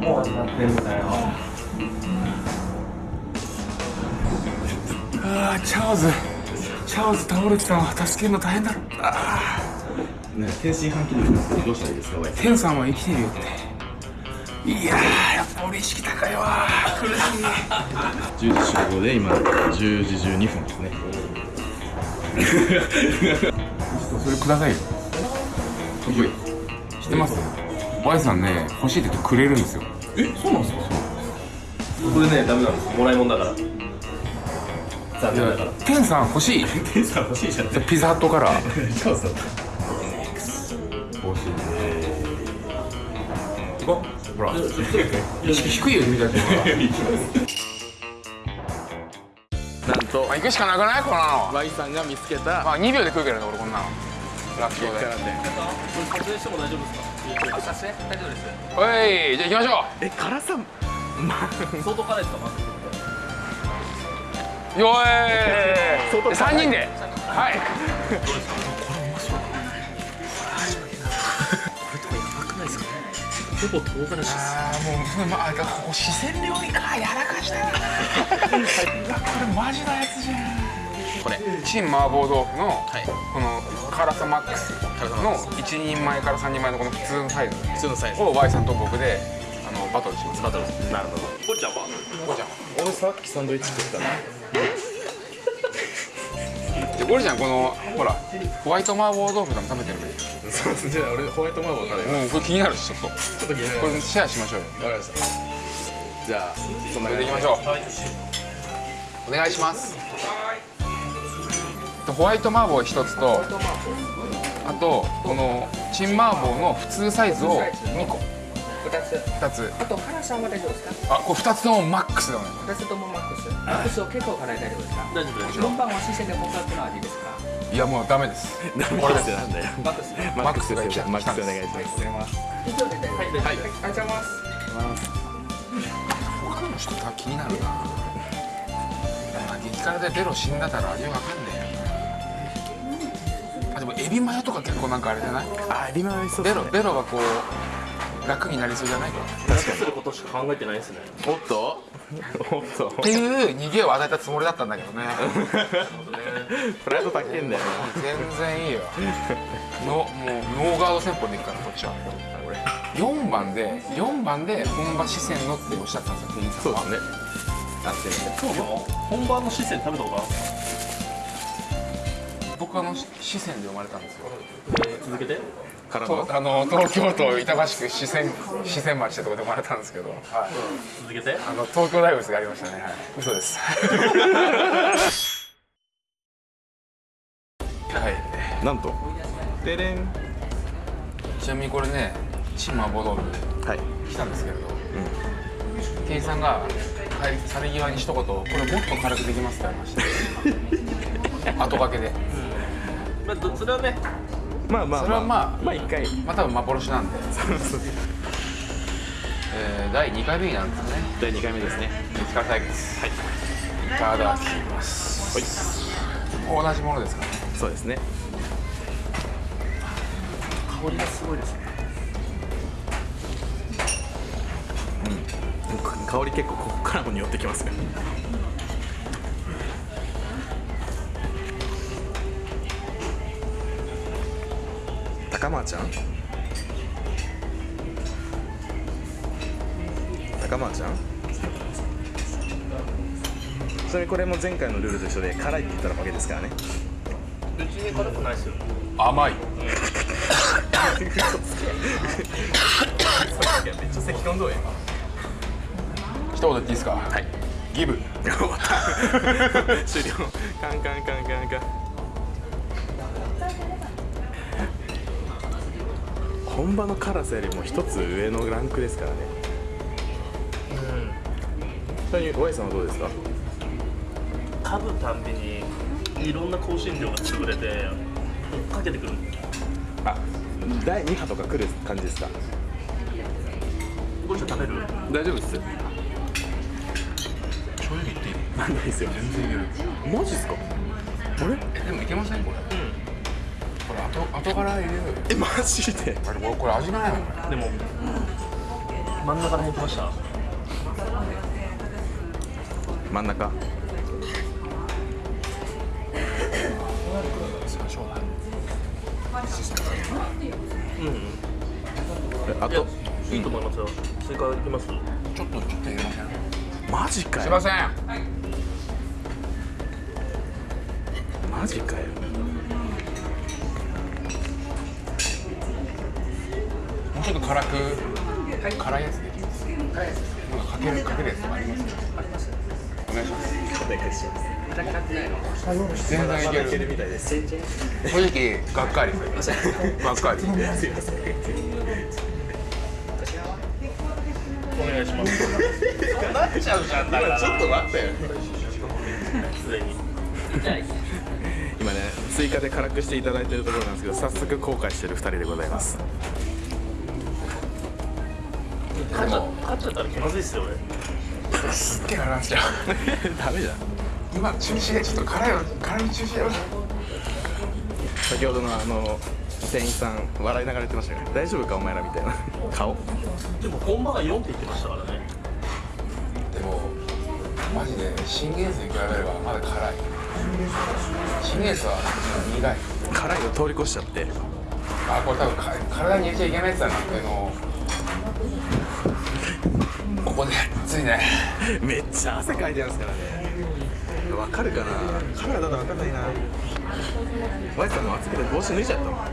もう始まってんだよあーチャーズ。チャーズ倒れてたの助けるの大変だろ。あね天津飯器でどうしたらいいですかー天さんは生きてるよって。いやーやっぱ俺意識高いわ。苦しい。10時集合で今10時12分ですね。それくださいよ。知ってます？Y さんね欲しいって言ってくれるんですよ。えそうなんですか？これねダメなんです。もらい物だから。残念だから。天さん欲しい。天さん欲しいじゃん。ピザハットから。そうそう。欲しい行こう。ほら。低いよ君たちなんと。まあ行くしかなくない？こんなの。Y さんが見つけた。まあ2秒で食うけどね俺こんなの。楽勝で。からね。撮影しても大丈夫ですか？撮影大丈夫ですおいじゃあ行きましょえ辛さ相当辛いですか？まずうよーい3人で。はいほぼ唐辛子ですあーもうそれまあここ四川料理かやらかしたなこれマジなやつじゃんこれ。チン麻婆豆腐のこの辛さマックスの1人前から3人前のこの普通のサイズ。普通のサイズ。を Y さんと僕であのバトルします。バトル。なるほど。これちゃんはゴリちゃん。俺さっきサンドイッチ食ったのでゴリちゃんこのほらホワイト麻婆豆腐でも食べてる？ねそうですじゃあ俺ホワイト麻婆食べるもうこれ気になるしちょっと。ちょっと気になるこれシェアしましょうよ。わかりました。じゃあそんなで。いきましょう。お願いしますホワイト麻婆一つとあとこのチン麻婆の普通サイズを2個。2つ。2つ。あと辛さは大丈夫ですか？あこれ2つともマックスだね。2つともマックス。マックスは結構辛い大丈夫ですか？大丈夫です4番は四川で本格の味ですか？いやもうダメです。これってなんだよマックスマックスです。よマックスお願いします。以上で大丈夫です。はい。ありがとうございます。他の人が気になるな。まあ激辛でベロ死んだたら味わかんねえよあでもエビマヨとか結構なんかあれじゃない？あエビマヨそうベロベロがこう楽になりそうじゃない？か楽することしか考えてないですね。おっと？おっと。っていう逃げを与えたつもりだったんだけどね。プライド高いんだよ全然いいよ。のもうノーガード戦法でいくからこっちは。4番で4番で本場四川のっておっしゃったんですよ店員さんは。そうですね。あって本場の四川食べたことある？僕はあの四川で生まれたんですよ。えー続けて？からあの東京都板橋区四川四川町ってとこで生まれたんですけど、はい、続けて？あの東京大仏がありましたね、はい、嘘です。はい。なんと？てれん。ちなみにこれねチン麻婆豆腐はい。来たんですけれど、店員さんが帰り去り際に一言「これもっと軽くできます」って言われました 後掛けでまあどそれはね。まあまあそれはまあまあ一回。まあ多分幻なんで。えー、第2回目になるんですね。第2回目ですね。激辛対決はい。いただきます。同じものですかね。そうですね。香りがすごいですね。香り結構ここからも匂ってきますね高間ちゃん。高間ちゃん？ちなみにこれも前回のルールと一緒で辛いって言ったら負けですからね。別に辛くないですよ。甘い。めっちゃ咳込んどうや一言言っていいですか？はい。ギブ。終了。カンカンカンカンカン本場の辛さよりも一つ上のランクですからね。ちなみに Y さんはどうですか？噛むたんびにいろんな香辛料が潰れて追っかけてくる。あ第2波とか来る感じですか？これちょっと食べる？大丈夫です。正直言っていいないですよ。全然いける。マジっすか？あれ？えでもいけませんこれ後後から入れるえマジで？あれこれこれ味ないでも真ん中ら辺来ました？真ん中。うんえあといいと思いますよ。追加いきます？ちょっとちょっと入れませんマジかよ。すいません。マジかよもうちょっと辛く辛いやつできます辛いやつなんかかけるかけるやつとかありますありますお願いします。全然いける。みたいです正直がっかりする。がっかり。お願いします。ちょっと待ってよすでに今ね追加で辛くしていただいてるところなんですけど早速後悔してる2人でございます勝っちゃ勝っちゃったら気まずいっすよ俺。すっげえ辛いじゃんダメじゃん。今中止でちょっと辛いの辛い中止やろ先ほどのあの店員さん笑いながら言ってましたから大丈夫かお前らみたいな。顔。でも本場が4って言ってましたからね。でもマジで信玄水に比べればまだ辛い。信玄水は苦い。辛いを通り越しちゃって。あこれ多分か体に入れちゃいけないやつだなっていうのをここでついね。めっちゃ汗かいてるんですからね。わかるかな。カメラだとわかんないな。ワイさんも暑くて帽子脱いじゃったもん。あ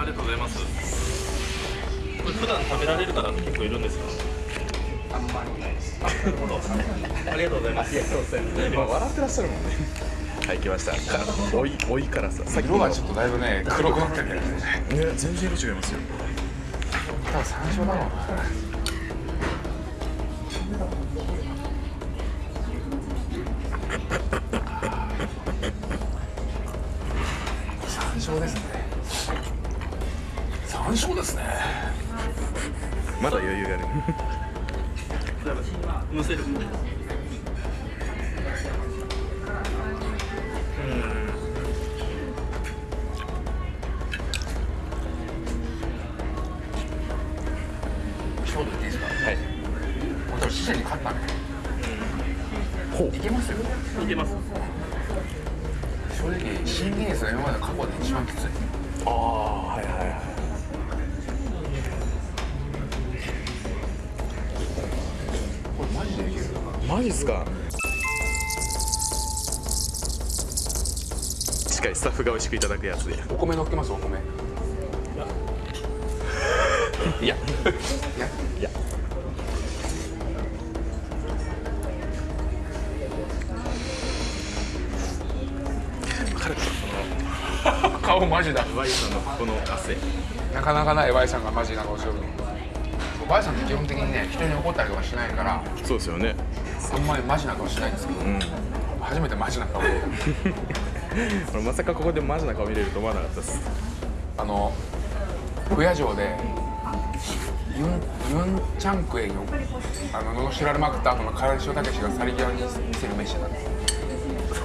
りがとうございます。これ普段食べられる方って結構いるんですか？あんまりないですありがとうございます。今笑ってらっしゃるもんねはい来ましたおいおいからささっき色がちょっとだいぶね黒くなってるね。ね全然色違いますよ。多分山椒だろうな山椒ですね。山椒ですね。まだ余裕があるむせる。一言言っていいですか？はい。俺死者に勝ったね。ほう。いけますよ。いけます。正直新技術が今まで過去で一番きつい。ああはいはいはいマジっすか？しっかりスタッフが美味しくいただくやつで。お米乗っけます？お米。いや。いや。顔マジだ。ワイさんのこの汗。なかなかない Y さんがマジな顔しよるの Y さんって基本的にね人に怒ったりとかしないから。そうですよねあんまりマジな顔しないんですけど、うん。初めてマジな顔で 俺まさかここでマジな顔見れると思わなかったです。あの不夜城でユンユンチャンクエンをあの罵られまくった後の唐西武史が去り際に見せる飯なんです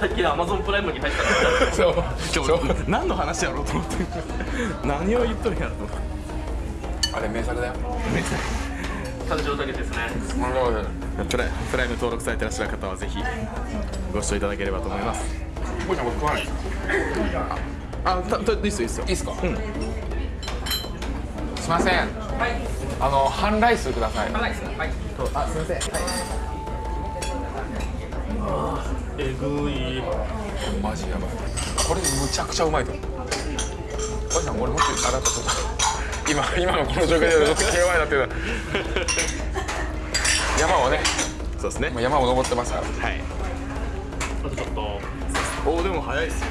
最近アマゾンプライムに入ったらそう。そう。何の話やろうと思って。何を言っとるんやろと思って。あれ名作だよ感情だけですねプライプライム登録されてらっしゃる方はぜひご視聴いただければと思います。あたたいいっすよいいっす。よいいっすかうん。すいません。あの半ライスくださいはい。はいえぐい。マジやばい。これむちゃくちゃうまいと思う。おじさんこれもっとあなたと今今のこの状況でちょっと気弱いなっていうの山をね。そうですね。もう山を登ってますから。はい。あとちょっと。おおでも早いっすよ。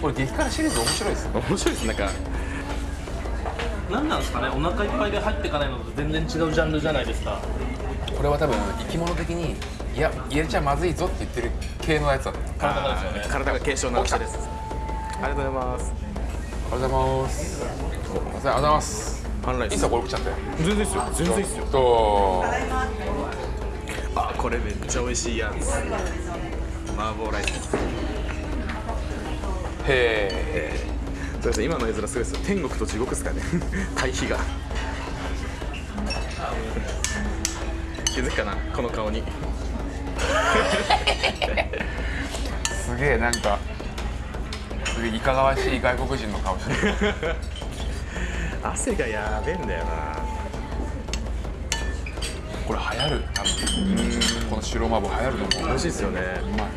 これ激辛シリーズ面白いですよ面白いですなんか。何なんですかね？お腹いっぱいで入っていかないのと全然違うジャンルじゃないですか。これは多分生き物的にいや入れちゃまずいぞって言ってる系のやつだ体がですよね。体が軽症な人です。ありがとうございますありがとうございます。すいませんありがとうございます。パンライスいいっす。よこれ食っちゃって。全然いいっすよ。全然いいっすよ。と。あこれめっちゃ美味しいやつ。麻婆ライス。へえ。そうですね今の絵面すごいですよ。天国と地獄ですかね。対比が。気づくかなこの顔に。すげえなんかすげえいかがわしい外国人の顔してる汗がやべえんだよなこれ流行る多分この白麻婆流行ると思う美味しいですよねうまい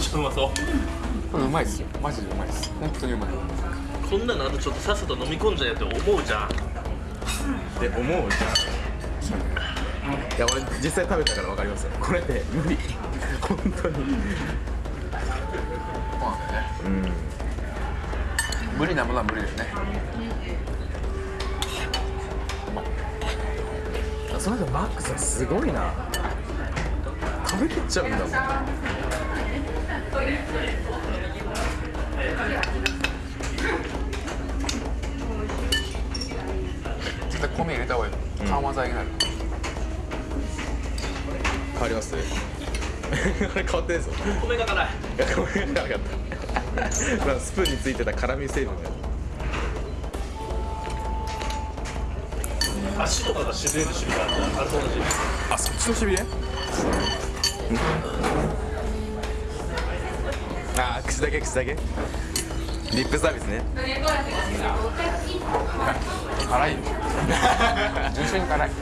ちょっとうまそうこれうまいっすよ。マジでうまいっす。本当にうまい。こんなのあとちょっとさっさと飲み込んじゃえって思うじゃん。って思うじゃん。いや俺実際食べたから分かりますよ。これね無理。本当に。そうなん。だよね無理なものは無理だよね。その人マックスはすごいな。食べきっちゃうんだもん絶対米入れた方がいい。緩和剤になる。変わります？これ変わってないですよ米が辛い。いやごめんなかった。まあスプーンについてた辛み成分が。足とかがしびれるしびれあるあれと同じあそっちのしびれあ口だけ口だけ。リップサービスね。辛いよ。純粋に辛い。辛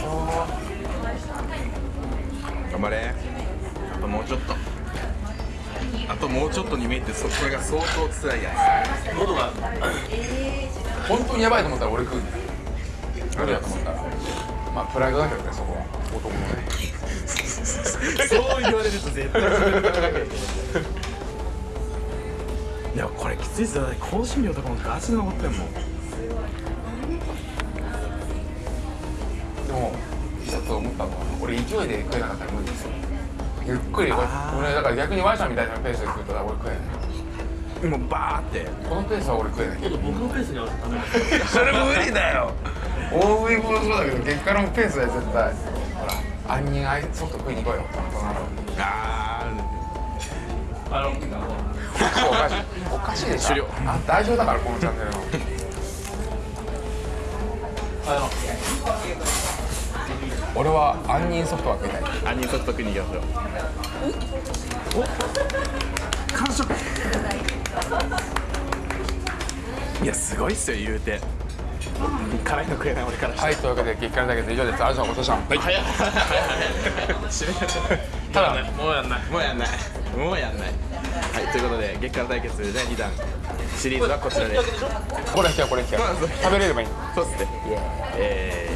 そう頑張れ。あともうちょっと。あともうちょっとに見えてそこれが相当辛いや喉が本当にやばいと思ったら俺食う無理だと思ったらまあプライドだけどねそこは。男のねつ そう言われると絶対いやこれきついっすよ香辛料とかもガチで残ってんもんでも一つ思ったのは俺勢いで食えなかったら無理ですよ。ゆっくり俺だから逆にワイさんみたいなペースで食うと俺食えない。もうバーって。このペースは俺食えない。けど僕のペースに合わせて食べるそれ無理だよ大食い。もそうだけど激辛のペースだよ絶対ほら杏仁アイソフト食いに行こうよそのああのおかしいおかしいでしょ終了あ代表だからこのチャンネルのあの俺は杏仁ソフトは食いたい杏仁ソフト食いに行きましょうお完食いやすごいっすよ言うて辛いの食えない俺からはいというわけで激辛対決以上です。ありがとうござい。ました早い。早い。早い。締め方ただねもうやんない。もうやんない。もうやんない。はいということで月間対決第2弾。シリーズはこちらでこれ引きゃこれ引き食べれればいい。そうっすね。えー「